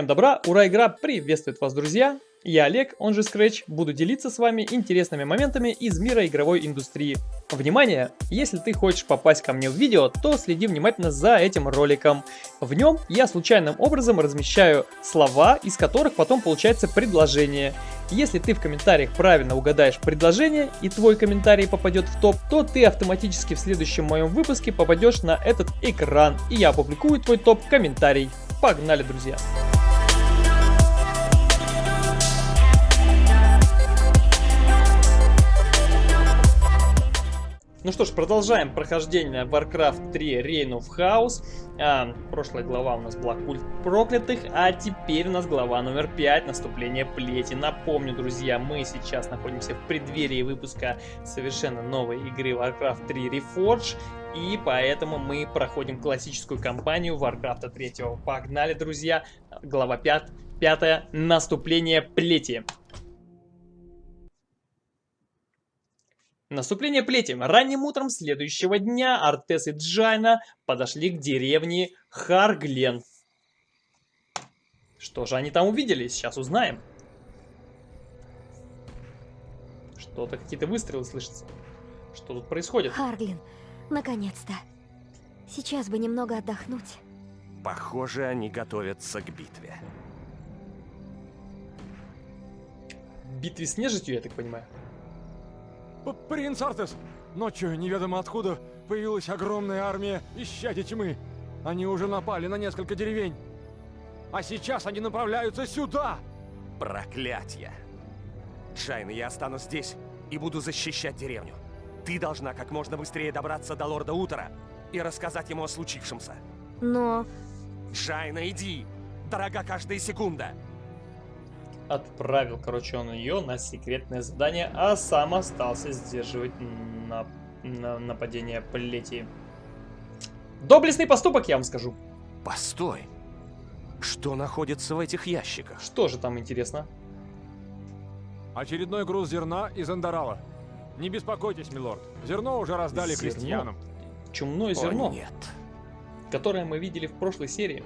Всем добра, ура, игра приветствует вас, друзья! Я Олег, он же Scratch, буду делиться с вами интересными моментами из мира игровой индустрии. Внимание! Если ты хочешь попасть ко мне в видео, то следи внимательно за этим роликом. В нем я случайным образом размещаю слова, из которых потом получается предложение. Если ты в комментариях правильно угадаешь предложение и твой комментарий попадет в топ, то ты автоматически в следующем моем выпуске попадешь на этот экран и я опубликую твой топ-комментарий. Погнали, друзья! Ну что ж, продолжаем прохождение Warcraft 3 Reign of Chaos. А, прошлая глава у нас была Культ Проклятых, а теперь у нас глава номер 5, Наступление Плети. Напомню, друзья, мы сейчас находимся в преддверии выпуска совершенно новой игры Warcraft 3 Reforge. И поэтому мы проходим классическую кампанию Warcraft 3. Погнали, друзья! Глава 5, 5 Наступление Плети. Наступление плети. Ранним утром следующего дня Артес и Джайна подошли к деревне Харглен. Что же они там увидели? Сейчас узнаем. Что-то, какие-то выстрелы слышатся. Что тут происходит? Харглин, наконец-то. Сейчас бы немного отдохнуть. Похоже, они готовятся к битве. Битве с нежитью, я так понимаю? Принц Артес! Ночью неведомо откуда появилась огромная армия исчадий тьмы. Они уже напали на несколько деревень. А сейчас они направляются сюда! Проклятье! Джайна, я останусь здесь и буду защищать деревню. Ты должна как можно быстрее добраться до лорда Утера и рассказать ему о случившемся. Но... Джайна, иди! Дорога каждая секунда! Отправил, короче, он ее на секретное задание, а сам остался сдерживать на, на нападение Плети. Доблестный поступок, я вам скажу. Постой. Что находится в этих ящиках? Что же там интересно? Очередной груз зерна из Андарала. Не беспокойтесь, милорд. Зерно уже раздали зерно? крестьянам. Чумное зерно? О, нет. Которое мы видели в прошлой серии.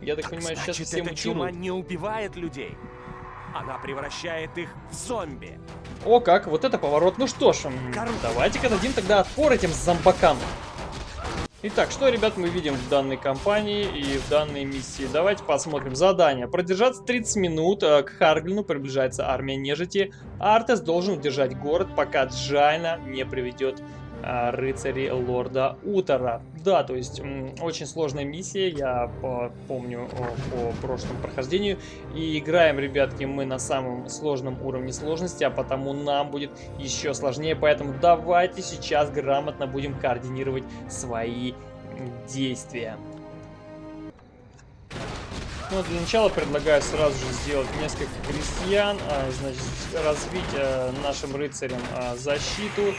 Я так, так понимаю, значит, сейчас все эта мутируют. чума не убивает людей. Она превращает их в зомби. О как, вот это поворот. Ну что ж, давайте-ка дадим тогда отпор этим зомбакам. Итак, что, ребят, мы видим в данной кампании и в данной миссии? Давайте посмотрим. Задание. Продержаться 30 минут. Э, к Харглину приближается армия нежити. Артес должен удержать город, пока Джайна не приведет рыцари лорда Утора. Да, то есть очень сложная миссия, я помню по прошлому прохождению. И играем, ребятки, мы на самом сложном уровне сложности, а потому нам будет еще сложнее. Поэтому давайте сейчас грамотно будем координировать свои действия. Ну, для начала предлагаю сразу же сделать несколько крестьян, а, значит, развить а, нашим рыцарям а, защиту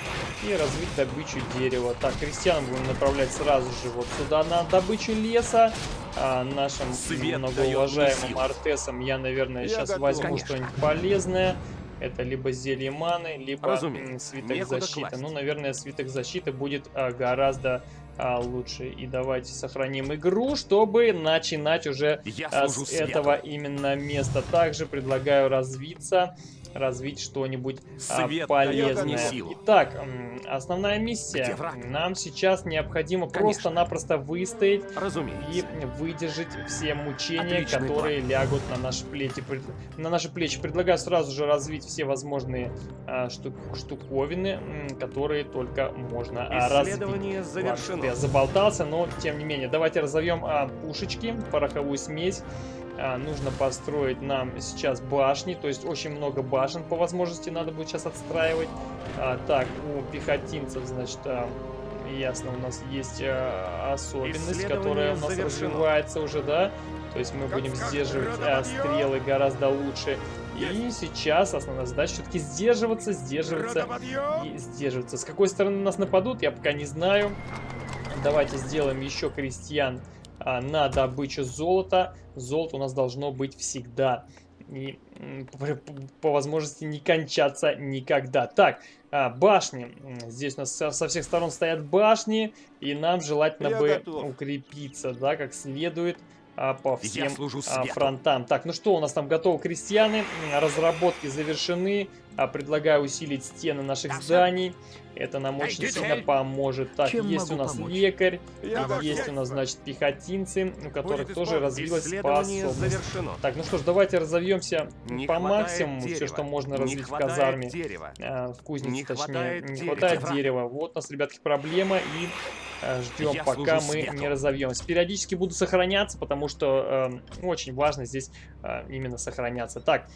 и развить добычу дерева. Так, крестьян будем направлять сразу же вот сюда на добычу леса. А, нашим Свет многоуважаемым Артесам я, наверное, я сейчас готов, возьму что-нибудь полезное. Это либо зелье маны, либо Разумеется. свиток Некуда защиты. Класть. Ну, наверное, свиток защиты будет а, гораздо а, лучше. И давайте сохраним игру, чтобы начинать уже а, с этого именно места. Также предлагаю развиться развить что-нибудь а, полезное. Итак, основная миссия. Нам сейчас необходимо просто-напросто выстоять Разумеется. и выдержать все мучения, Отличный которые план. лягут на наши плечи. На наши плечи предлагаю сразу же развить все возможные а, штук штуковины, которые только можно а, развить. завершено. я заболтался, но тем не менее. Давайте разовьем а, пушечки, пороховую смесь нужно построить нам сейчас башни, то есть очень много башен по возможности надо будет сейчас отстраивать. А, так, у пехотинцев, значит, а, ясно, у нас есть а, особенность, которая у нас завершено. развивается уже, да? То есть мы будем сдерживать а, стрелы гораздо лучше. И сейчас основная задача все-таки сдерживаться, сдерживаться и сдерживаться. С какой стороны нас нападут, я пока не знаю. Давайте сделаем еще крестьян а, на добычу золота. Золото у нас должно быть всегда. И по, возможности не кончаться никогда. Так, а, башни. Здесь у нас со, со всех сторон стоят башни. И нам желательно Я бы готов. укрепиться, да, как следует. А, по всем служу а, свету. фронтам. Так, ну что, у нас там готовы крестьяне, м, разработки завершены. А, предлагаю усилить стены наших зданий. Это нам очень сильно поможет. Так, Чем есть у нас помочь? лекарь, Я есть у нас, значит, пехотинцы, у которых Будет тоже развилась способность. завершено. Так, ну что ж, давайте разовьемся Не по максимуму, все, дерева. что можно развить в казарме. дерева. А, в кузнице, Не точнее, хватает не хватает Дерева. дерева. Вот у нас, ребятки, проблема, и ждем, Я пока мы свету. не разовьемся. Периодически буду сохраняться, потому что э, очень важно здесь э, именно сохраняться. Так,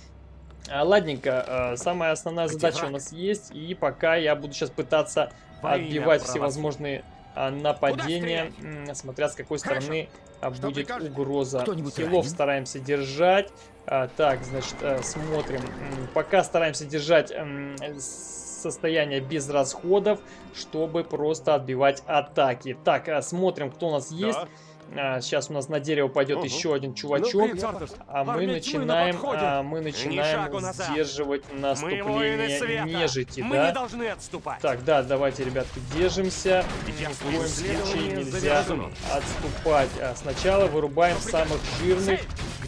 а, ладненько, э, самая основная задача у нас есть, и пока я буду сейчас пытаться отбивать всевозможные нападения, смотря с какой Хорошо. стороны Что будет угроза. Хилов стараемся держать. Так, значит, э, смотрим. Пока стараемся держать м, с- состояние без расходов, чтобы просто отбивать атаки. Так, а, смотрим, кто у нас есть. А, сейчас у нас на дерево пойдет Ага. еще один Ну, чувачок. Артес, А мы начинаем, а, мы начинаем сдерживать наступление нежити, Мы да? не должны отступать. Так, да, давайте, ребятки, держимся. Я Ни в коем случае нельзя отступать. А сначала вырубаем самых жирных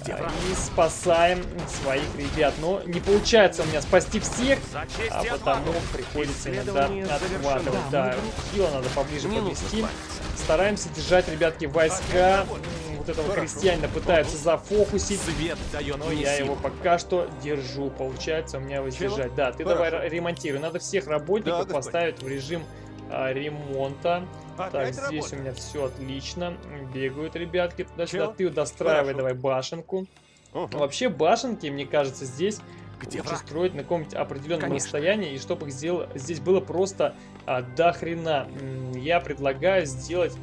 и спасаем своих ребят. Но не получается у меня спасти всех, а потому приходится иногда отхватывать. Да, хила надо поближе подвести. Стараемся держать, ребятки, войска. Вот этого крестьянина пытаются зафокусить. Свет дает Но я его пока что держу. Получается у меня воздержать. Да, ты давай Хорошо. ремонтируй. Надо всех работников Да, господин. поставить в режим а, ремонта. Так, здесь у меня все отлично. Бегают ребятки туда-сюда. Ты достраивай Хорошо. давай башенку. Вообще башенки, мне кажется, здесь Где лучше враг? строить на каком-нибудь определенном Конечно. расстоянии, и чтобы их сдел- здесь было просто а, до хрена. Я предлагаю сделать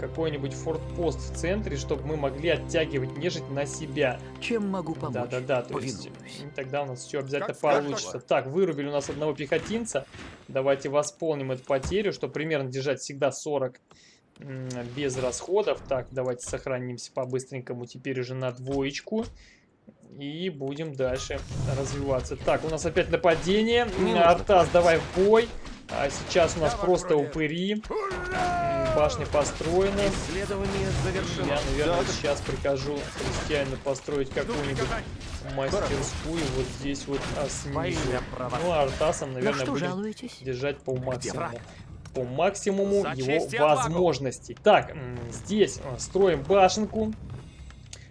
какой-нибудь фортпост в центре, чтобы мы могли оттягивать нежить на себя. Чем могу помочь? Да-да-да, то есть Повинуюсь. тогда у нас все обязательно Как скажешь. получится. Так, вырубили у нас одного пехотинца. Давайте восполним эту потерю, чтобы примерно держать всегда 40 м, без расходов. Так, давайте сохранимся по-быстренькому теперь уже на двоечку. И будем дальше развиваться. Так, у нас опять нападение. Артас, давай в бой. А сейчас у нас Я в просто округе. упыри. М, Башня построена. Исследование завершено. Я, наверное, Да. сейчас прикажу крестьянину построить какую-нибудь мастерскую вот здесь вот а, снизу. Ну, а Артасом, На наверное, что будем жалуетесь? держать по максимуму. По максимуму За его возможностей. Так, здесь а, строим башенку.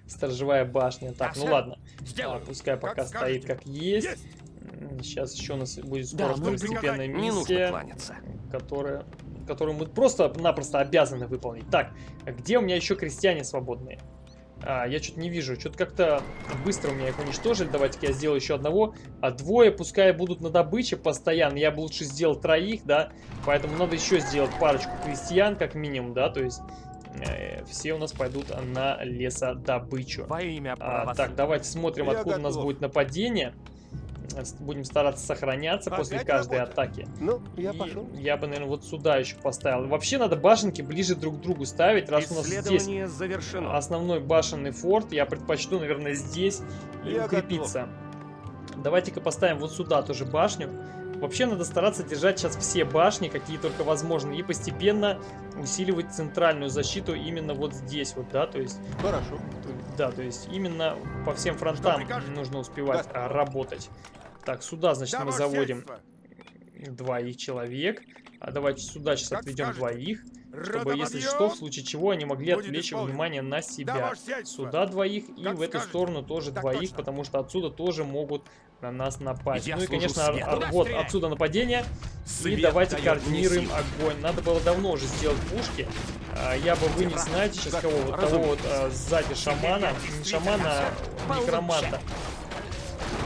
Сторожевая башня. Так, ну ладно. Сделаю. А, пускай пока Как стоит как есть. Сейчас еще у нас будет Да, скоро мы второстепенная миссия которая, которую мы просто-напросто обязаны выполнить. Так, где у меня еще крестьяне свободные? А, я что-то не вижу. Что-то как-то быстро у меня их уничтожили. Давайте-ка я сделаю еще одного. А двое пускай будут на добыче постоянно. Я бы лучше сделал троих, да. Поэтому надо еще сделать парочку крестьян, как минимум, да. То есть все у нас пойдут на лесодобычу. Во имя А, так, давайте смотрим, Я откуда у нас готов. будет нападение. Э, Будем стараться сохраняться после Опять каждой работает? атаки. Ну, я И пошел. я бы, наверное, вот сюда еще поставил. Вообще надо башенки ближе друг к другу ставить, раз у нас здесь завершено. основной башенный форт. Я предпочту, наверное, здесь и Я укрепиться. Давайте-ка поставим вот сюда тоже башню. Вообще надо стараться держать сейчас все башни, какие только возможно, и постепенно усиливать центральную защиту именно вот здесь вот, да, то есть, Хорошо. да, то есть именно по всем фронтам нужно успевать Да. а, работать. Так, сюда, значит, Да, мы заводим сельство. двоих человек. А давайте сюда сейчас Как отведем скажете. двоих, чтобы, если что, в случае чего, они могли отвлечь внимание на себя. Сюда двоих и в эту сторону тоже двоих, потому что отсюда тоже могут на нас напасть. Я ну и, конечно, Куда вот стрелять? отсюда нападение. Свет и давайте координируем огонь. Надо было давно уже сделать пушки. А, Я бы вынес, знаете, сейчас кого? Вот того вот а, сзади шамана. Не шамана, а некроманта.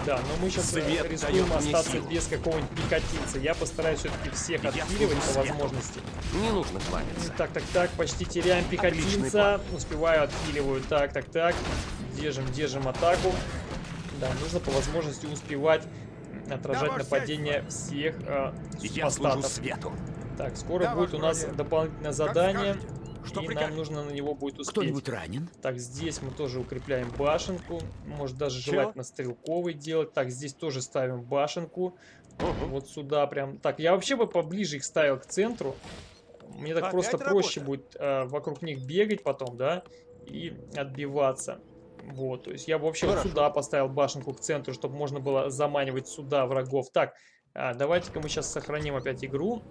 Да, но мы сейчас Свет рискуем остаться силу. без какого-нибудь пикатинца. Я постараюсь все-таки всех Я служу по возможности. Не нужно кланяться. Так, так, так, почти теряем пехотинца. Успеваю, отхиливаю. Так, так, так. Держим, держим атаку. Да, нужно по возможности успевать отражать ваше нападение всех э, Я свету. Так, скоро Да, будет у нас бродяга. дополнительное Как задание. скажете. Что и нам нужно на него будет успеть. Кто-нибудь ранен? Так, здесь мы тоже укрепляем башенку. Может даже Чё? желательно стрелковый делать. Так, здесь тоже ставим башенку. Ага. Вот сюда прям. Так, я вообще бы поближе их ставил к центру. Мне так Опять просто проще работа? будет э, вокруг них бегать потом, да? и отбиваться. Вот, то есть я бы вообще вот сюда поставил башенку к центру, чтобы можно было заманивать сюда врагов. Так, а, давайте-ка мы сейчас сохраним опять игру.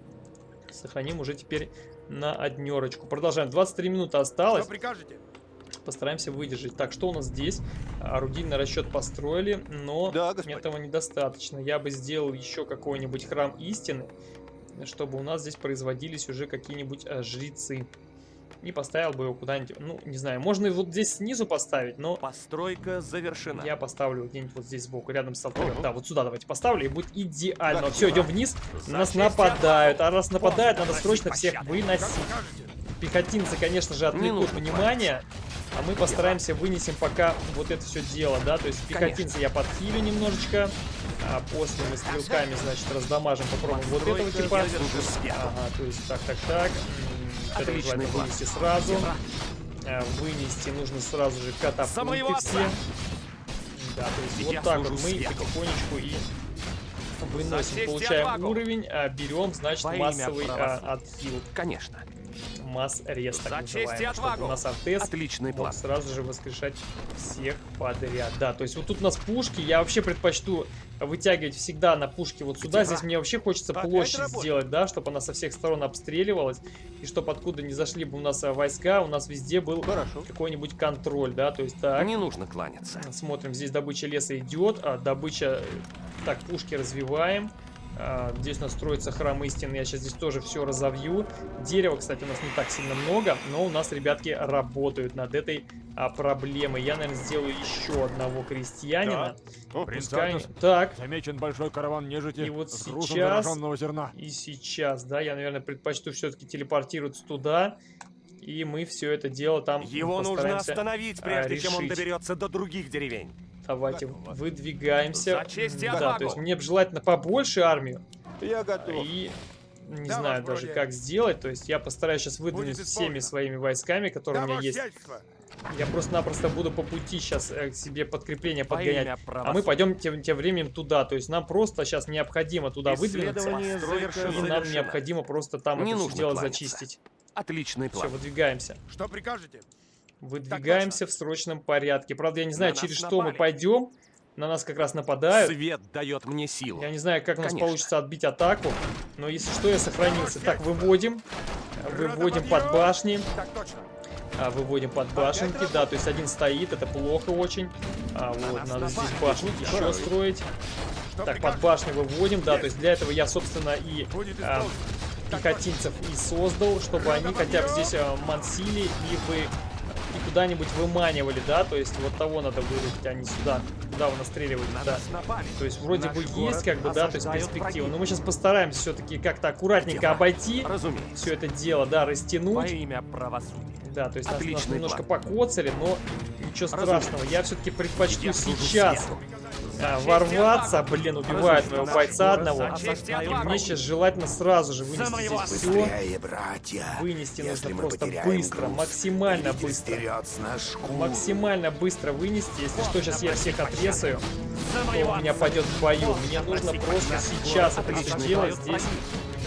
Сохраним уже теперь на однерочку. Продолжаем. 23 минуты осталось. прикажете? Постараемся выдержать. Так, что у нас здесь? Орудийный расчет построили, но Да, господин. этого недостаточно. Я бы сделал еще какой-нибудь храм истины, чтобы у нас здесь производились уже какие-нибудь э, жрецы. И поставил бы его куда-нибудь, ну, не знаю, можно и вот здесь снизу поставить, но Постройка завершена. я поставлю где-нибудь вот здесь сбоку, рядом с алтарем. Да, вот сюда давайте поставлю, и будет идеально. Да, Все, идем вниз, За на нас нападают. А раз нападают, надо срочно всех выносить. Пехотинцы, конечно же, отвлекут внимание, а мы постараемся вынесем пока вот это все дело, да, то есть пехотинцы я подхилю немножечко, а после мы стрелками, значит, раздамажим, попробуем вот этого типа. Ага, то есть так, так, так. Отличный желательно план. вынести сразу. А, Вынести нужно сразу же катапульты все. Да, то есть Я вот так вот мы свету. потихонечку и выносим, и получаем отвагу! уровень, а, берем, значит, Во массовый а, отхил. Конечно. Масс рест, так За и называемый, чтобы у нас артес Отличный мог план. сразу же воскрешать всех подряд. Да, то есть вот тут у нас пушки, я вообще предпочту вытягивать всегда на пушки вот сюда. Здесь враг? мне вообще хочется площадь сделать, да, чтобы она со всех сторон обстреливалась. И чтобы откуда не зашли бы у нас а, войска, у нас везде был какой-нибудь контроль, да, то есть так. Не нужно кланяться. Смотрим, здесь добыча леса идет, а добыча... Так, пушки развиваем. А, здесь у нас строится храм истины, я сейчас здесь тоже все разовью. Дерева, кстати, у нас не так сильно много, но у нас ребятки работают над этой а, проблемой. Я, наверное, сделаю еще одного крестьянина. О, Пускай... Так, Замечен большой караван нежити И вот с сейчас- зерна. и сейчас, да, я, наверное, предпочту все-таки телепортироваться туда. И мы все это дело там Его нужно остановить, а, прежде чем он решить. доберется до других деревень. Давайте выдвигаемся. За честь и да, то есть мне бы желательно побольше армию. Я готов. И не Да, знаю даже, благородие. как сделать. То есть я постараюсь сейчас выдвинуть всеми своими войсками, которые у меня есть. Я просто-напросто буду по пути сейчас к себе подкрепление подгонять. А мы пойдем тем, тем временем туда. То есть нам просто сейчас необходимо туда выдвинуться. И завершено. нам необходимо просто там Не это нужно дело кланяться. зачистить. Отличный Все, план. выдвигаемся. Что прикажете? Выдвигаемся в срочном порядке. Правда, я не знаю, На через что мы напали. пойдем. На нас как раз нападают. Свет дает мне силу. Я не знаю, как у нас Конечно. получится отбить атаку, но если что, я сохранился. Так, выводим. Выводим под башни. А, выводим под башенки. Да, то есть один стоит, это плохо очень. А, вот, надо здесь башни еще строить. Так, под башню выводим, да, то есть для этого я, собственно, и а, пехотинцев и создал, чтобы они хотя бы здесь а, мансили и вы куда-нибудь выманивали, да, то есть вот того надо вырубить, а не сюда, куда вы настреливаете, На да. нас. То есть вроде Наш бы есть как бы, да, то есть перспектива. враги. Но мы сейчас постараемся все-таки как-то аккуратненько враг? обойти Разумеется. все это дело, да, Во растянуть. имя правосудия. Да, то есть нас, нас Отличный немножко план. покоцали, но ничего Разумеется. страшного. Я все-таки предпочту Я служу сейчас свету. А, ворваться, блин, убивают моего бойца одного. и мне сейчас желательно сразу же вынести здесь все. братья. Вынести нужно просто быстро, груз, максимально быстро. Максимально быстро вынести. Если что, сейчас я всех отрезаю. Моего у меня пойдет в бою. Мне нужно просто сейчас это все дело здесь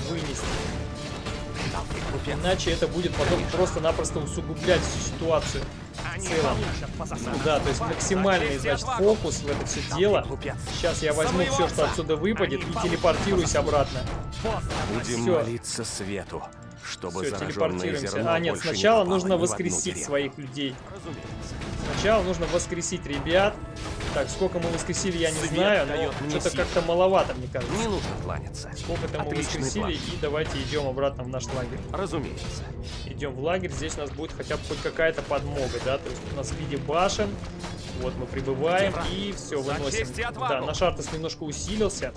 вынести. Иначе это будет потом просто-напросто усугублять всю ситуацию. Они целом. засадам. Да, то есть максимальный, значит, фокус в это все дело. Сейчас я возьму все, что отсюда выпадет, и телепортируюсь по обратно. Будем Всё. молиться свету, чтобы Все, телепортируемся. А, нет, не сначала попало нужно в воскресить своих людей. Сначала нужно воскресить ребят. Так, сколько мы воскресили, я не Свет знаю, но что-то как-то маловато, мне кажется. Не нужно кланяться. Сколько-то мы воскресили, план. и давайте идем обратно в наш лагерь. Разумеется. Идем в лагерь, здесь у нас будет хотя бы хоть какая-то подмога, да, то есть у нас в виде башен, вот мы прибываем и все, выносим. Да, наш артес немножко усилился,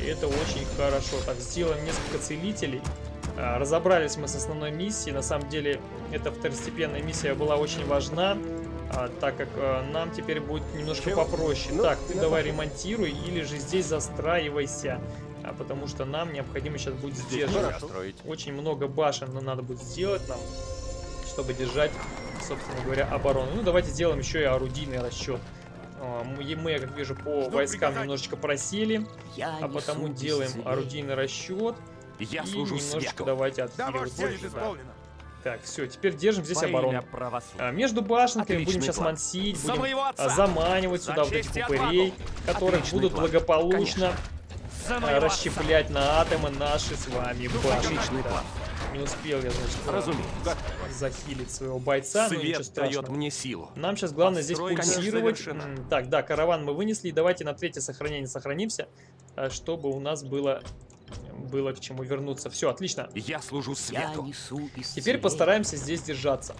и это очень хорошо. Так, сделаем несколько целителей. А, Разобрались мы с основной миссией, на самом деле эта второстепенная миссия была очень важна, а, так как а, нам теперь будет немножко Чего? попроще. Ну, так, ты давай пошел. ремонтируй или же здесь застраивайся, а, потому что нам необходимо сейчас будет сдерживать. строить. Очень много башен но надо будет сделать нам, чтобы держать, собственно говоря, оборону. Ну, давайте сделаем еще и орудийный расчет. А, Мы, мы, как вижу, по Жду войскам приказаний. немножечко просели, Я а потому делаем орудийный расчет Я и служу немножечко свету. давайте Да, Так, все, теперь держим здесь оборону. А, между башенками Отличный будем сейчас план. мансить, будем а, заманивать За сюда вот этих упырей, которые Отличный будут план. благополучно а, расщеплять на атомы наши с вами Да. план. Не успел я, значит, Разумеется. захилить своего бойца, но ничего Свет дает страшного. мне силу. Нам сейчас главное здесь Постройка пульсировать. завершена. М, Так, да, караван мы вынесли. Давайте на третье сохранение сохранимся, а, чтобы у нас было, было к чему вернуться. Все, отлично. Я служу свету. Теперь постараемся здесь держаться.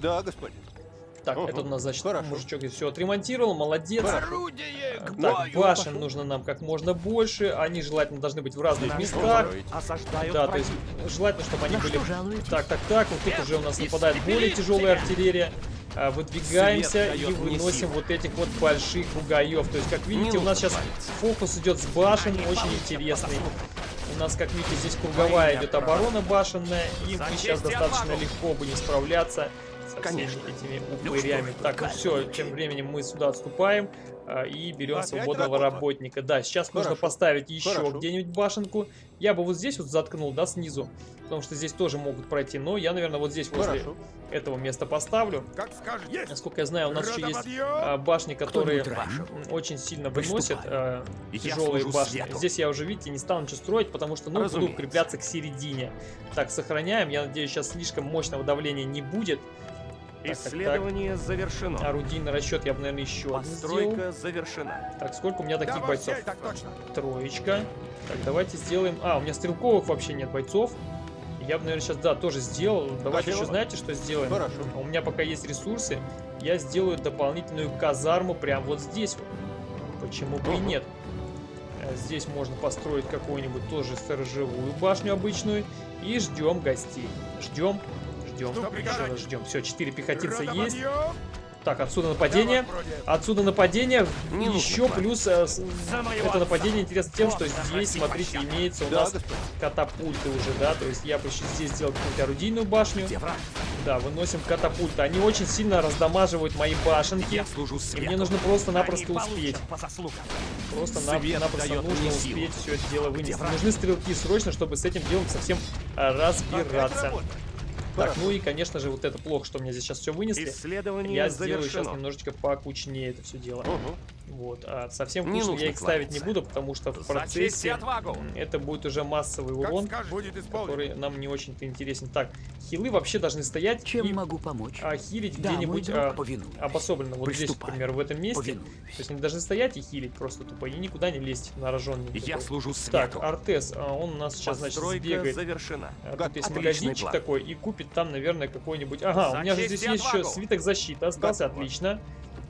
Да, господин. Так, Ага, это у нас, значит, хорошо. мужичок все отремонтировал, молодец. Орудие Так, к бою! башен Пошел. нужно нам как можно больше. Они желательно должны быть в разных Наш местах. осаждают Да, то есть желательно, чтобы они На были... Так, так, так, вот тут уже у нас нападает более тяжелая тебя. артиллерия. А, Выдвигаемся и выносим вот этих вот больших бугаев. То есть, как видите, у нас сейчас фокус идет с башен, очень интересный. У нас, как видите, здесь круговая идет оборона башенная, и мы сейчас достаточно легко будем справляться со Конечно. всеми этими Ну упырями. так, ну все, тем временем мы сюда отступаем и берем Опять свободного работа. работника. Да, сейчас нужно Хорошо. поставить еще где-нибудь башенку. Я бы вот здесь вот заткнул, да, снизу, потому что здесь тоже могут пройти. Но я, наверное, вот здесь возле Хорошо. этого места поставлю. Как скажете. Насколько я знаю, у нас еще есть а, башни, которые очень сильно выносят а, тяжелые башни. свету. Здесь я уже, видите, не стал ничего строить, потому что, ну, буду Разумеется. укрепляться к середине. Так, сохраняем. Я надеюсь, сейчас слишком мощного давления не будет. Так, так, так. Исследование завершено. Орудийный расчет я бы, наверное, еще один сделал. Постройка завершена. Так, сколько у меня таких Да, бойцов? Так точно. Троечка. Так, давайте сделаем... А, у меня стрелковых вообще нет бойцов. Я бы, наверное, сейчас, да, тоже сделал. Давайте Спасибо. еще, знаете, что сделаем? Хорошо. У меня пока есть ресурсы. Я сделаю дополнительную казарму прямо вот здесь вот. Почему бы и нет? Э, Здесь можно построить какую-нибудь тоже сторожевую башню обычную. И ждем гостей. Ждем, ждем, ждем. Все, четыре пехотинца есть. Так, отсюда нападение. Отсюда нападение. Не Еще плюс э, это нападение интересно тем, что здесь, смотрите, имеется у Да, нас катапульты уже, да, то есть я бы еще здесь сделал какую-то орудийную башню. Да, выносим катапульты. Они очень сильно раздамаживают мои башенки. Я служу И мне нужно просто-напросто успеть. получат по заслугам. Просто Свет напросто дает нужно успеть все это дело вынести. Нужны стрелки срочно, чтобы с этим делом совсем а, разбираться. Так, ну и, конечно же, вот это плохо, что мне здесь сейчас все вынесли. Исследование Я сделаю сейчас немножечко покучнее это все дело. Ага. Вот. А совсем Не нужно я их ставить не буду, потому что в процессе отвагу. это будет уже массовый урон. Будет который нам не очень-то интересен. Так, хилы вообще должны стоять Чем и могу помочь? а, хилить Да, где-нибудь а, обособленно. Вот здесь, Приступай. например, в этом месте. Повинуюсь. То есть они должны стоять и хилить просто тупо, и никуда не лезть на рожженный. Я служу Так, свету. Артес, а, он у нас сейчас, значит, Постройка сбегает. завершена. А, Тут есть магазинчик план. такой и купит там, наверное, какой-нибудь... Ага, За у меня же здесь есть еще свиток защиты остался, Готово. отлично.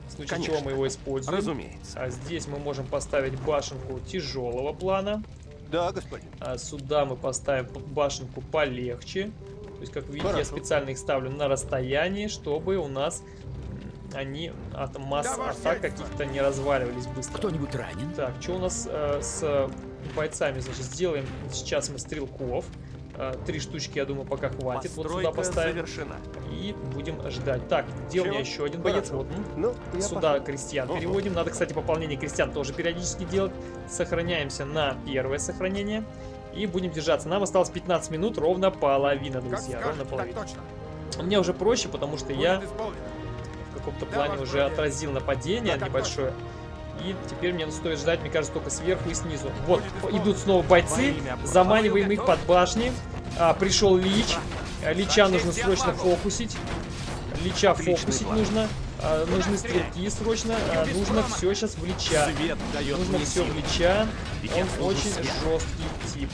В случае Конечно. чего мы его используем. Разумеется. А здесь мы можем поставить башенку тяжелого плана. Да, господин. А сюда мы поставим башенку полегче. То есть, как видите, я Хорошо. специально их ставлю на расстоянии, чтобы у нас они от масс Да, атак каких-то не разваливались быстро. Кто-нибудь ранен? Так, что у нас э, с бойцами? Значит, сделаем сейчас мы стрелков. Э, Три штучки, я думаю, пока хватит. Вот сюда Постройка поставим. завершена. И будем ждать. Так, где у меня еще один боец? Вот. Ну, я Сюда пошел. крестьян Ага. переводим. Надо, кстати, пополнение крестьян тоже периодически делать. Сохраняемся на первое сохранение. И будем держаться. Нам осталось 15 минут, ровно половина, Как друзья. скажете, Ровно половина. точно. Мне уже проще, потому что я Будет исполнено. в каком-то Да, плане уже благородие. отразил нападение Да, так небольшое. И теперь мне стоит ждать, мне кажется, только сверху и снизу. Вот, идут снова бойцы, заманиваем их под башни. А, пришел Лич. А, Лича нужно срочно фокусить. Лича фокусить нужно. А, нужны стрелки срочно. А, нужно все сейчас в Лича. Нужно все в Лича. Он очень жесткий тип.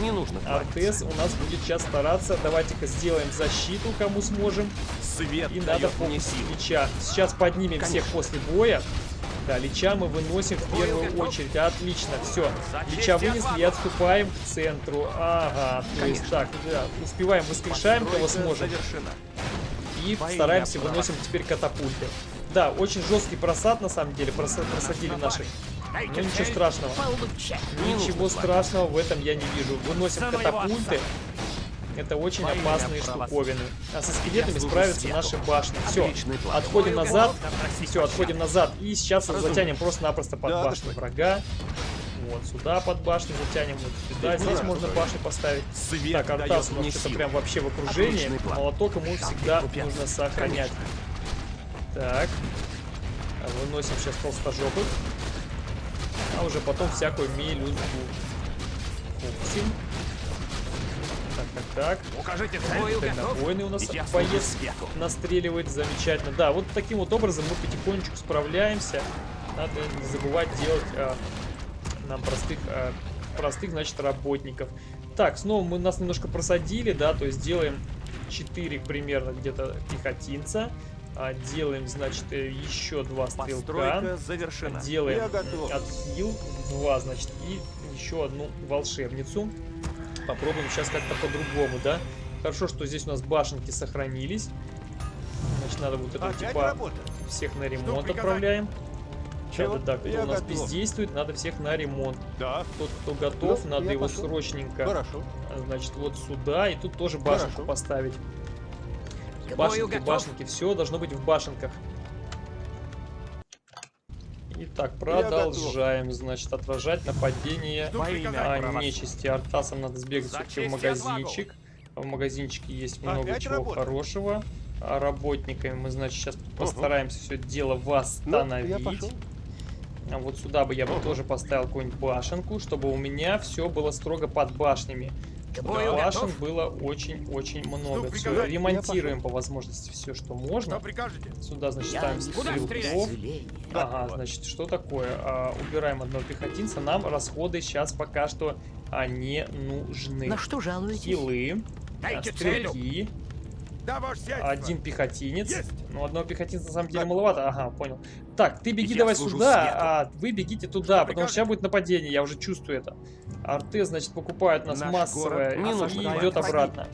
Не нужно Артес у нас будет сейчас стараться. Давайте-ка сделаем защиту, кому сможем. Свет И надо дает мне фокус силу. Лича. Сейчас поднимем всех Конечно. после боя. Да, Лича мы выносим в первую очередь. Отлично, все. Лича вынесли и отступаем к центру. Ага, то есть так, да, успеваем, воскрешаем кого сможем. И стараемся выносим теперь катапульты. Да, очень жесткий просад на самом деле, проса- просадили наши. Ну ничего страшного. Ничего нужно страшного в этом я не вижу. Выносим катапульты. Это очень опасные штуковины. А со скелетами справятся наши башни. Все, отходим назад. Все, отходим назад. И сейчас затянем просто-напросто под башню врага. Вот сюда под башню затянем, вот сюда. Здесь можно башни поставить. Свет Так, Артас у нас что-то прям вообще в окружении. Молоток ему всегда нужно сохранять. Так. А, Выносим сейчас толстожопых. А уже потом всякую мелюзгу. Купсим. Так. Укажите цель. У нас свету. настреливает замечательно. Да, вот таким вот образом мы потихонечку справляемся. Надо не забывать делать а, нам простых, а, простых, значит, работников. Так, снова мы нас немножко просадили, да, то есть делаем 4 примерно где-то пехотинца. А, делаем, значит, э, еще два стрелка. Постройка завершена. Делаем отхил, два, значит, и еще одну волшебницу. Попробуем сейчас как-то по-другому, да? Хорошо, что здесь у нас башенки сохранились. Значит, надо вот это Опять типа работа? всех на ремонт отправляем. Чего? Да, да, кто Я у нас готов. бездействует, надо всех на ремонт. Да. Тот, кто готов, Ну, надо его пошел. срочненько, Хорошо. значит, вот сюда, и тут тоже башенку Хорошо. поставить. Башенки, башенки, все должно быть в башенках. Итак, продолжаем, значит, отражать нападение а, нечисти. Артасам надо сбегать все-таки в магазинчик. В магазинчике есть много Опять чего работа? хорошего. А работниками мы, значит, сейчас постараемся все дело восстановить. Ну, я пошел. А вот сюда бы я бы тоже поставил какую-нибудь башенку, чтобы у меня все было строго под башнями. К бою готов. было очень-очень много. Что Все, ремонтируем по возможности все, что можно. прикажете? Сюда, значит, Я ставим стрелков. Ага, Готово. значит, что такое? А, убираем одного пехотинца. Нам расходы сейчас пока что а, не нужны. На что жалуетесь? Хилы, а, Дайте цель. Да, один пехотинец. Есть. Ну, одного пехотинца на самом деле маловато. Ага, понял. Так, ты беги Я давай сюда, свету. а вы бегите туда, потому что сейчас будет нападение, я уже чувствую это. Арте, значит, покупает у нас Наш массовое не и идет обратно.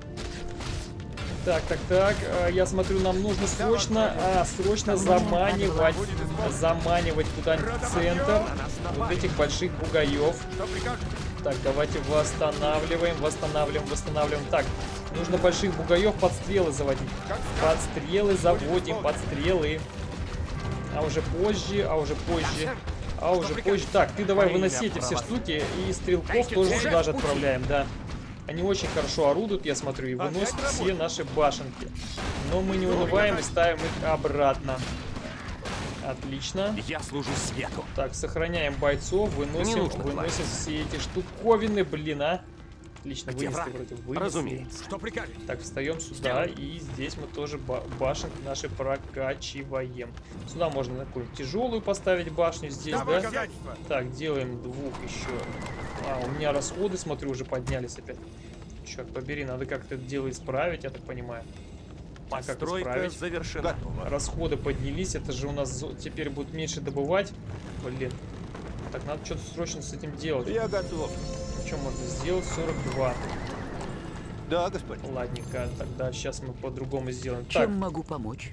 Так, так, так, а, я смотрю, нам нужно срочно, а, срочно заманивать, заманивать куда-нибудь в центр вот этих больших бугаев. Так, давайте восстанавливаем, восстанавливаем, восстанавливаем. Так, нужно больших бугаев под стрелы заводить. Под стрелы заводим, под стрелы. А уже позже, а уже позже, а уже позже. Так, ты давай выноси эти все штуки и стрелков тоже сюда же отправляем, да. Они очень хорошо орудуют, я смотрю, и выносят все наши башенки. Но мы не унываем и ставим их обратно. Отлично. Я служу свету. Так, сохраняем бойцов, выносим, нужно выносим все эти штуковины, блин, а. Отлично, Где вынесли враг? вроде, вынесли. Разумеется. Что прикажете? Так, встаем сюда, и здесь мы тоже ба- башенки наши прокачиваем. Сюда можно какую-нибудь тяжелую поставить башню здесь, Да. Так, делаем двух еще. А, у меня расходы, смотрю, уже поднялись опять. Черт побери, надо как-то это дело исправить, я так понимаю. А как Постройка исправить? завершена. Готово. Расходы поднялись, это же у нас теперь будет меньше добывать. Блин. Так, надо что-то срочно с этим делать. Я готов. Что можно сделать? 42. Да, господин. Ладненько, тогда сейчас мы по-другому сделаем. Чем Так, могу помочь?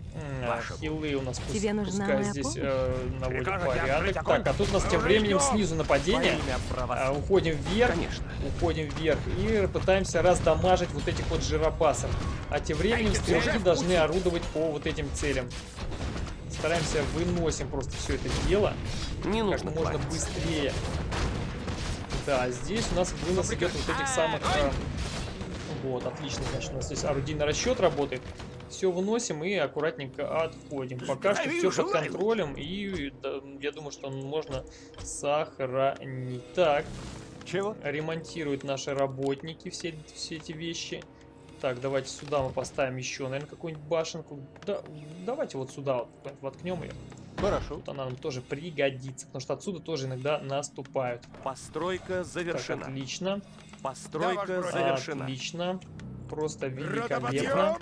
хилы у нас пус- Тебе нужна пускай моя здесь помощь? э, наводят порядок. Так, а тут у нас тем временем снизу нападение. А, уходим вверх. Конечно. Уходим вверх и пытаемся раздамажить вот этих вот жиропасов. А тем временем стрелки должны орудовать по вот этим целям. Стараемся выносим просто все это дело Не как нужно можно кланяться. быстрее. Да, здесь у нас вынос идет вот этих самых... а, вот, отлично, значит, у нас здесь орудийный расчет работает. Все выносим и аккуратненько отходим. Пока что все под контролем, и да, я думаю, что можно сохранить. Так, Чего? ремонтируют наши работники все, все эти вещи. Так, давайте сюда мы поставим еще, наверное, какую-нибудь башенку. Да, давайте вот сюда вот воткнем ее. Хорошо. Тут она нам тоже пригодится, потому что отсюда тоже иногда наступают. Постройка Так, завершена. отлично. Постройка Да, завершена. Отлично. Просто великолепно.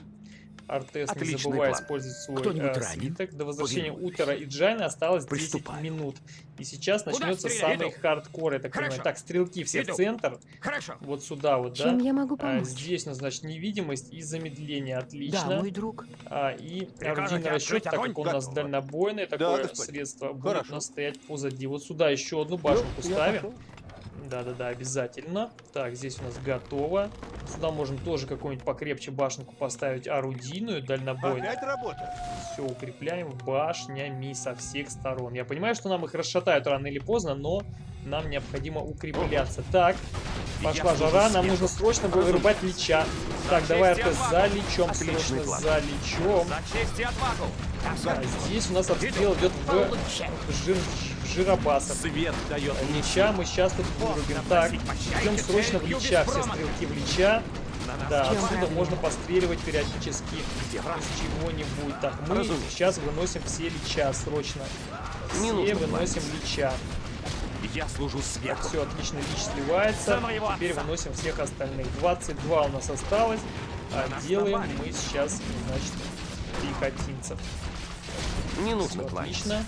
Артес, не забывай план. использовать свой э, свиток. До возвращения Повинуюсь. Утера и Джайна осталось 10 Приступаю. минут. И сейчас начнется самый Иду. хардкор, я так Хорошо. понимаю. Так, стрелки все Иду. в центр. Хорошо. Вот сюда вот, да? Чем я могу А, помочь? здесь, ну, значит, невидимость и замедление. Отлично. Да, мой друг. А, и орудийный расчет, так как он у нас дальнобойное такое господин. средство, будет Хорошо. у нас стоять позади. Вот сюда еще одну башенку Ну, я ставим. Да-да-да, обязательно. Так, здесь у нас готово. Сюда можем тоже какую-нибудь покрепче башенку поставить орудийную, дальнобойную. Опять работа. Все укрепляем башнями со всех сторон. Я понимаю, что нам их расшатают рано или поздно, но нам необходимо укрепляться. Так, пошла жара, нам нужно срочно вырубать лича. Так, давай, РТ, отвагу. за срочно, план. за отвагу! А здесь у нас обстрел идет в, в жиробасов. Свет дает Лича мы сейчас тут вырубим. Так, идем срочно в Лича. Все стрелки в Лича. Да, отсюда можно постреливать периодически из чего-нибудь. Так, мы сейчас выносим все Лича срочно. Все выносим Лича. Я служу Так, свету. все, отлично, Лич сливается. Теперь выносим всех остальных. 22 у нас осталось. А делаем мы сейчас, значит, пехотинцев. Не нужно кланяться. отлично.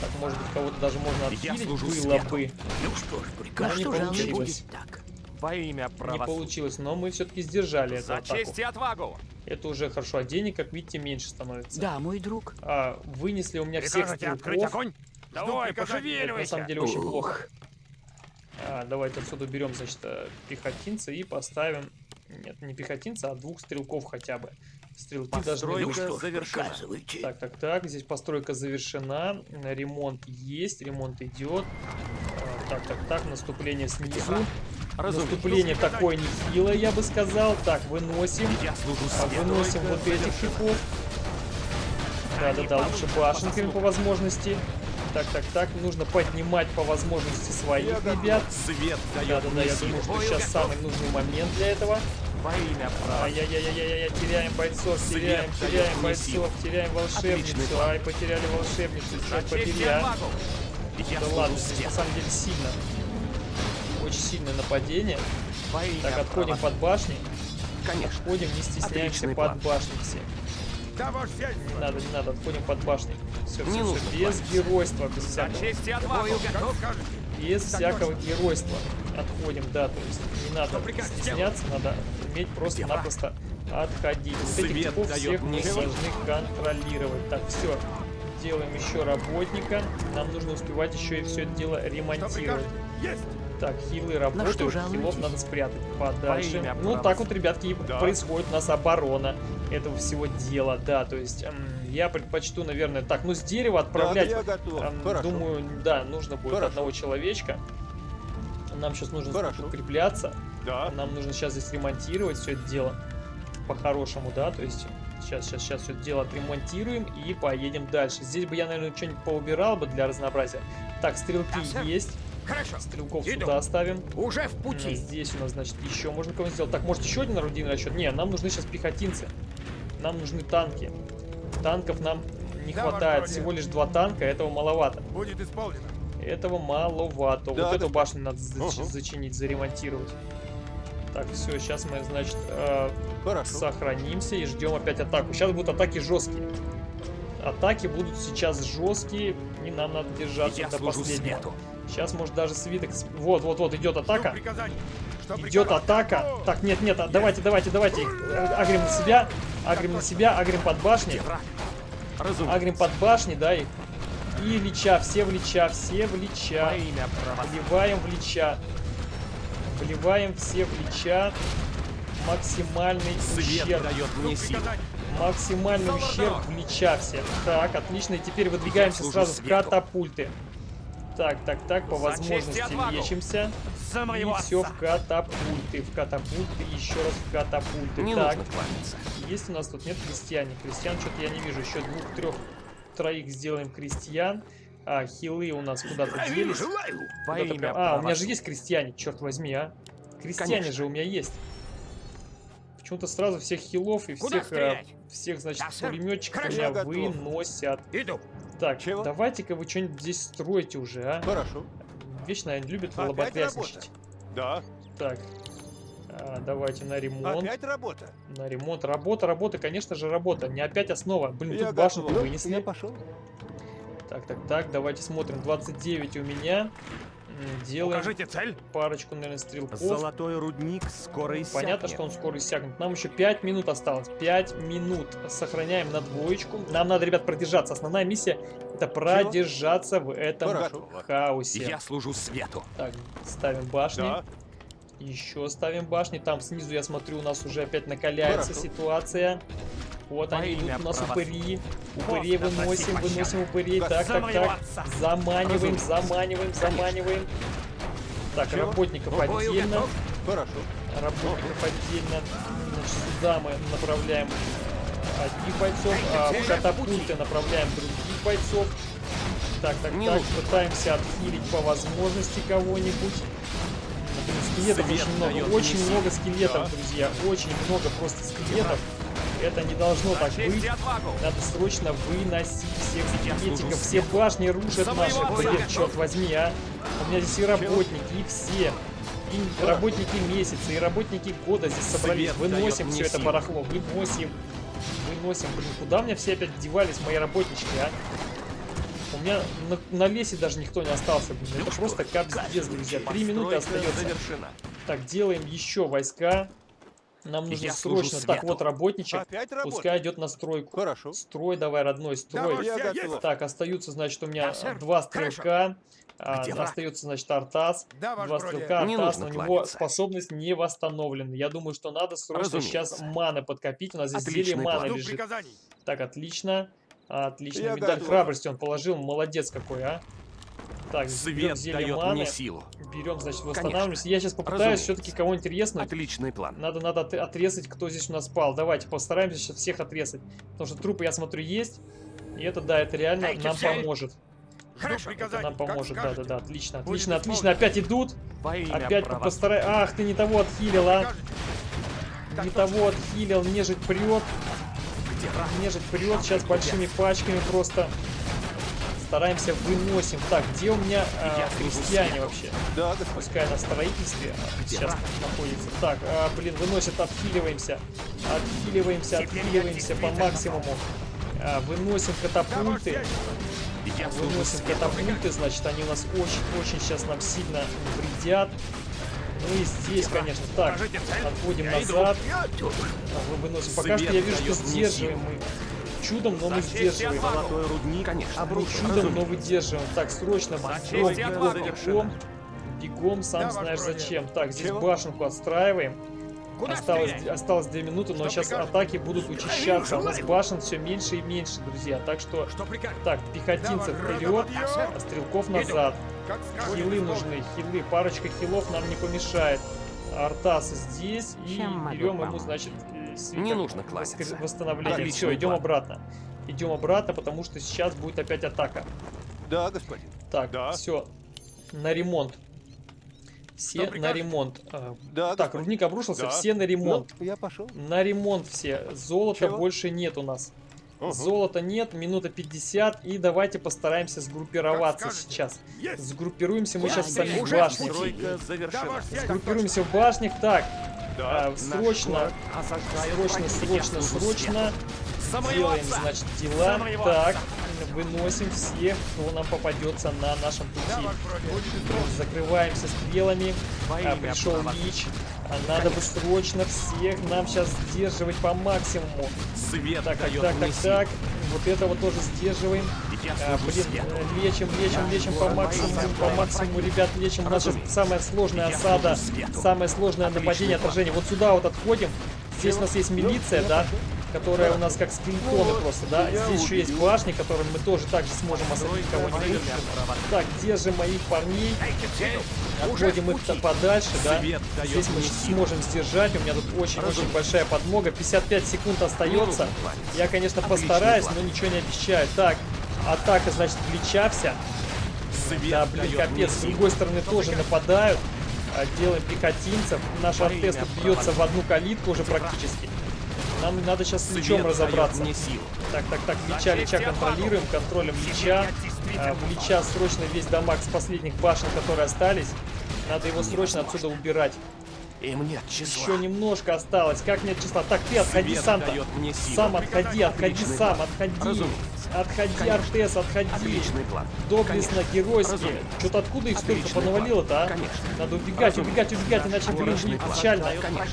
Так, может быть, кого-то даже можно Я отхилить служу было бы. Ну что ж, Но прикажешь, не получилось. будет так. Во имя Не правосудия. получилось, но мы все-таки сдержали эту За атаку. честь и отвагу! Это уже хорошо, а денег, как видите, меньше становится. Да, мой друг. А, вынесли у меня всех Прикажете открыть стрелков. огонь? Давай, Это на пошевеливайся! самом деле очень Ух. плохо. А, давайте отсюда уберем, значит, э, пехотинца и поставим... Нет, не пехотинца, а двух стрелков хотя бы. Стрелки должны Постройка быть... Ж, завершена. Так, так, так, здесь постройка завершена, ремонт есть, ремонт идет. А, Так, так, так, наступление снизу. Разумеется. Наступление такое нехилое, я бы сказал. Так, выносим. А. Выносим вот этих типов. Да-да-да, лучше башенками по возможности. Так, так, так, нужно поднимать по возможности своих ребят. Свет Да-да-да, я думаю, что сейчас самый нужный момент для этого. Во имя правосудия. Ай-яй-яй-яй-яй, теряем бойцов, Свет теряем, дает теряем бойцов, теряем волшебницу. Ай, потеряли волшебницу, черт побери, а. Да ладно, здесь на самом деле сильно. Очень сильное нападение. Во имя Так, отходим правосудия. под башни. Конечно. Отходим, не стесняемся Отличный под план. башни все. Не надо, не надо, отходим под башни. Все, Не все, все, без геройства, без всякого. честь и отвагу! Без всякого геройства. Отходим, да, то есть не надо стесняться, надо уметь просто-напросто отходить. Вот этих типов всех мы должны контролировать. Так, все. Делаем еще работника. Нам нужно успевать еще и все это дело ремонтировать. Так, хилы работают, хилов надо спрятать подальше. имя Ну, так вот, ребятки, и Да. происходит у нас оборона этого всего дела, да, то есть м, я предпочту, наверное, так, ну, с дерева отправлять, я готов. Хорошо. думаю, да, нужно будет Хорошо. одного человечка. Нам сейчас нужно Хорошо. укрепляться, Да. нам нужно сейчас здесь ремонтировать все это дело по-хорошему, да, то есть сейчас, сейчас, сейчас все это дело отремонтируем и поедем дальше. Здесь бы я, наверное, что-нибудь поубирал бы для разнообразия. Так, стрелки Да, есть, Хорошо. стрелков Иду. сюда оставим. Уже в пути. Здесь у нас, значит, еще можно кого-нибудь сделать. Так, может, еще один орудийный расчет? Не, нам нужны сейчас пехотинцы. Нам нужны танки. Танков нам не Да, хватает. Всего лишь два танка, этого маловато. Будет исполнено. Этого маловато. Да, вот эту башню надо зачинить, заремонтировать. Так, все, сейчас мы, значит, э, Хорошо. сохранимся и ждем опять атаку. Сейчас будут атаки жесткие. Атаки будут сейчас жесткие, и нам надо держаться Я до последнего. свету. Сейчас, может, даже свиток... Вот, вот, вот, идет атака. Идет атака. Так, нет, нет, а, давайте, давайте, давайте. э, Агрим на себя. Агрим на себя, агрим под? Разумеется. Агрим под башни, да, их. И лича, все в лича, все в лича. Вливаем в лича. Вливаем все в лича. Максимальный Свет ущерб. дает мне силу. Максимальный ущерб в лича все. Так, отлично. И теперь выдвигаемся сразу в катапульты. Так, так, так, по и возможности лечимся. И все в катапульты. В катапульты, еще раз в катапульты. Не так, нужно. Есть у нас тут нет крестьяне. Крестьян что-то я не вижу. Еще двух, трех, троих сделаем крестьян. А, хилы у нас куда-то делись. Имя прям- А, у меня же есть крестьяне, черт возьми, а. Крестьяне Конечно. же у меня есть. Почему-то сразу всех хилов и Куда всех, э, всех, значит, пулеметчиков меня готов. выносят. Иду. Так, давайте-ка вы что-нибудь здесь строите уже, а. Хорошо. Вечно они любят лоботрясничать. Да. Так, а, давайте на ремонт. Опять работа. На ремонт. Работа, работа, конечно же, работа. Не опять основа. Блин, Я тут башню вынесли. Я пошел. Так, так, так, давайте смотрим. 29 у меня. Делаем Укажите цель. парочку, наверное, стрелков. Золотой рудник скоро иссякнет. Понятно, что он скоро иссякнет. Нам еще 5 минут осталось. 5 минут. Сохраняем на двоечку. Нам надо, ребят, продержаться. Основная миссия это продержаться в этом Хорошо. хаосе. Я служу свету. Так, ставим башни. Да. Еще ставим башни. Там снизу, я смотрю, у нас уже опять накаляется Хорошо. ситуация. Вот Во они идут у нас упыри. Упырей Господа, выносим, выносим упырей. Как Так, так, так. Заманиваем, заманиваем, заманиваем. Так, работников отдельно. Хорошо. Работников отдельно. Значит, сюда мы направляем одних бойцов, а в катапульты направляем других бойцов. Так, так, так, пытаемся отхилить по возможности кого-нибудь. Скелетов Свет очень много, очень мне много скелетов, друзья, очень много просто скелетов. Это не должно так быть. Надо срочно выносить всех скелетиков. Все башни рушат наши. Блин, черт возьми, а. У меня здесь и работники, и все. И работники месяца, и работники года здесь собрались. Выносим все мне это барахло. Выносим. Выносим. Блин, куда меня все опять девались, мои работнички, а? У меня на, на лесе даже никто не остался. Блин. Ну Это просто капздец, друзья. Три минуты остается. завершена. Так, делаем еще войска. Нам нужно Я срочно. Так, свету. вот работничек. Пускай идет на стройку. Хорошо. Строй давай, родной, строй. Готов. Так, остаются, значит, у меня Да, два стрелка. а, остается, значит, Артас. Да, Два стрелка, Не Артас, но у него способность не восстановлена. Я думаю, что надо срочно Разумеется. сейчас маны подкопить. У нас здесь Отличный зелье маны лежит. Так, отлично. Отлично. Я Медаль готов. храбрости он положил. Молодец какой, а. Так, Свет дает маны. мне силу. Берем, значит, восстанавливаемся. Я сейчас попытаюсь все-таки кого-нибудь резнуть. Отличный план. Надо, надо от- отрезать, кто здесь у нас спал. Давайте постараемся сейчас всех отрезать. Потому что трупы, я смотрю, есть. И это, да, это реально Дайте нам цель. поможет. Это приказаний. нам поможет, да-да-да. Отлично, отлично, отлично. Опять идут. Опять постарай... Ах, ты не того отхилил, а. Не точно. того отхилил. Нежить прет. Враг? Нежить прет сейчас большими пачками просто. Стараемся, выносим. Так, где у меня а, служу крестьяне вообще? Да, господин. Пускай на строительстве а, сейчас находится. Так, а, блин, выносит, отхиливаемся. Отхиливаемся, отхиливаемся по максимуму. А, выносим Да, катапульты. Выносим катапульты, значит, они у нас очень-очень сейчас нам сильно вредят. Ну и здесь, конечно. Так, отходим назад. Вы выносим. Пока что я вижу, что сдерживаем мы. Чудом, но мы сдерживаем. Золотой рудник, конечно. Ну, чудом, но выдерживаем. Так, срочно За бегом, бегом, сам знаешь зачем. Так, здесь башенку отстраиваем. Осталось, осталось 2 минуты, но сейчас атаки будут учащаться. У нас башен все меньше и меньше, друзья. Так что, так, пехотинцев вперед, а стрелков назад. Как. Хилы нужны, хилы. Парочка хилов нам не помешает. Артас здесь и Чем берем ему, значит, э, свиток Не нужно кланяться. восстановление. Отличный Все, идем план. обратно. Идем обратно, потому что сейчас будет опять атака. Да, господин. Так, Да. все. На ремонт. Все на ремонт. А, Да, так, господин. рудник обрушился, Да. все на ремонт. Ну, я пошел. На ремонт все. Золота Чего? больше нет у нас. Ага. Золота нет, минута 50. И давайте постараемся сгруппироваться сейчас. Есть. Сгруппируемся мы сейчас в самих в башнях. Сгруппируемся в башнях. Так, Да. а, срочно, срочно. Я срочно, срочно. Делаем, значит, дела. Так, выносим всех, кто нам попадется на нашем пути. Закрываемся стрелами. А, пришел правосудия. А надо бы срочно всех нам сейчас сдерживать по максимуму. Свет Так, так, дает так, так, так. Вот этого тоже сдерживаем. Я А, блин, свету. э, лечим, лечим, лечим по максимуму, по максимуму, ребят, лечим. У нас сейчас самая сложная Я осада, самое сложное Отличный нападение, план. отражение. Вот сюда вот отходим. Здесь у нас есть милиция, да, которая у нас как скелетоны просто, да. Здесь еще есть башни, которыми мы тоже также сможем осадить кого-нибудь. Так, парней. Дайте цель. Уже Отводим их подальше, да. Здесь мы сможем сдержать. У меня тут очень-очень большая подмога. 55 секунд остается. кланяться. Я, конечно, постараюсь, но ничего не обещаю. Так, атака, значит, плеча вся. Да, блин, капец. С другой стороны тоже нападают. А, Делаем пехотинцев. Наш артест бьется в одну калитку уже практически. Нам надо сейчас с дает разобраться. мне силу. Так, так, так, За Лича, контролируем, контролем я А, В Лича срочно весь дамаг с последних башен, которые остались. Надо его срочно отсюда убирать. Им нет числа. Еще немножко осталось. Как нет числа? Так, ты отходи сам-то. Сам отходи, отходи сам, отходи. Разумеется. Отходи, Конечно. Артес, отходи. Отличный план. Доблестно, геройски. Что-то откуда их столько понавалило-то, а? Конечно. Надо убегать, Разумеется. убегать, убегать, иначе, блин, будет печально. Конечно.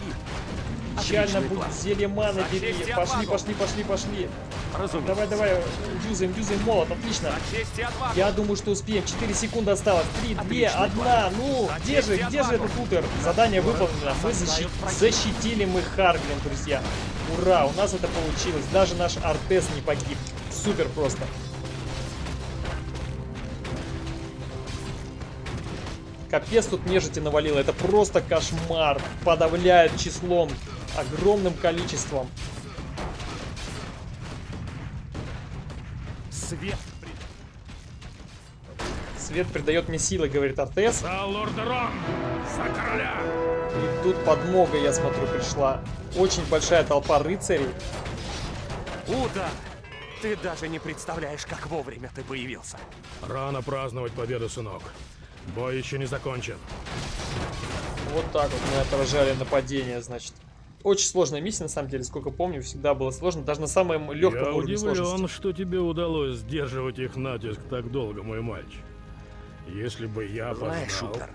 Печально будет. Зелье маны бери. Пошли, пошли, пошли, пошли. Разумеется. Давай, давай, юзаем, юзаем молот, отлично. Я думаю, что успеем. 4 секунды осталось. 3, 2, Отличный 1. Ну, где же, где же этот утер? Задание выполнено. Мы защи- защитили мы Харглин, друзья. Ура, у нас это получилось. Даже наш Артес не погиб. Супер просто. Капец тут нежити навалило. Это просто кошмар. Подавляет числом. Огромным количеством. Свет! Свет придает мне силы, говорит Артес. За лорда Рон! За короля! И тут подмога, я смотрю, пришла. Очень большая толпа рыцарей. Ута! Ты даже не представляешь, как вовремя ты появился. Рано праздновать победу, сынок. Бой еще не закончен. Вот так вот мы отражали нападение, значит. Очень сложная миссия, на самом деле, сколько помню, всегда было сложно. Даже на самом легком Я уровне удивлен, сложности. что тебе удалось сдерживать их натиск так долго, мой мальчик. Если бы я Знаешь, познал... Утер,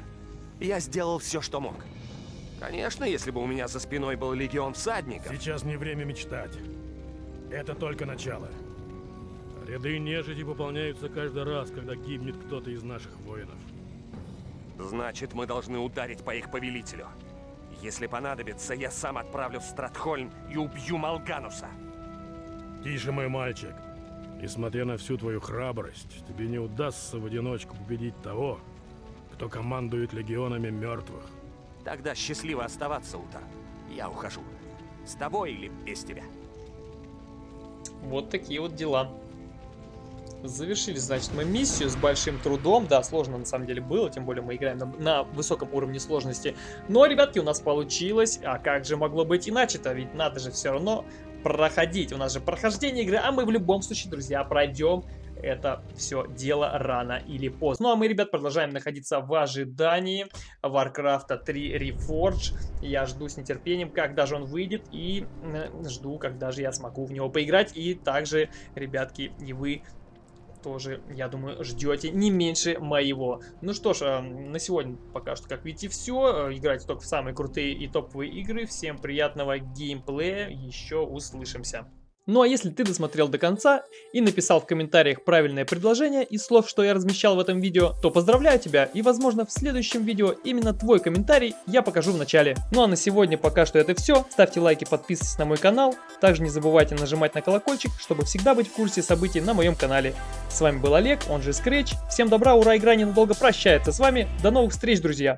я сделал все, что мог. Конечно, если бы у меня за спиной был легион всадников. Сейчас не время мечтать. Это только начало. Ряды нежити пополняются каждый раз, когда гибнет кто-то из наших воинов. Значит, мы должны ударить по их повелителю. Если понадобится, я сам отправлю в Стратхольм и убью Малгануса. Тише, мой мальчик. Несмотря на всю твою храбрость, тебе не удастся в одиночку победить того, кто командует легионами мертвых. Тогда счастливо оставаться, Утер. Я ухожу. С тобой или без тебя? Вот такие вот дела. Завершили, значит, мы миссию с большим трудом. Да, сложно на самом деле было, тем более мы играем на, на высоком уровне сложности. Но, ребятки, у нас получилось. А как же могло быть иначе-то? Ведь надо же все равно проходить. У нас же прохождение игры, а мы в любом случае, друзья, пройдем это все дело рано или поздно. Ну а мы, ребят, продолжаем находиться в ожидании Warcraft 3 Reforged. Я жду с нетерпением, когда же он выйдет, и э, жду, когда же я смогу в него поиграть. И также, ребятки, и вы тоже, я думаю, ждете не меньше моего. Ну что ж, э, на сегодня пока что, как видите, все. Играйте только в самые крутые и топовые игры. Всем приятного геймплея. Еще услышимся. Ну а если ты досмотрел до конца и написал в комментариях правильное предложение из слов, что я размещал в этом видео, то поздравляю тебя и возможно в следующем видео именно твой комментарий я покажу в начале. Ну а на сегодня пока что это все. Ставьте лайки, подписывайтесь на мой канал. Также не забывайте нажимать на колокольчик, чтобы всегда быть в курсе событий на моем канале. С вами был Олег, он же Scratch. Всем добра, ура, игра ненадолго прощается с вами. До новых встреч, друзья!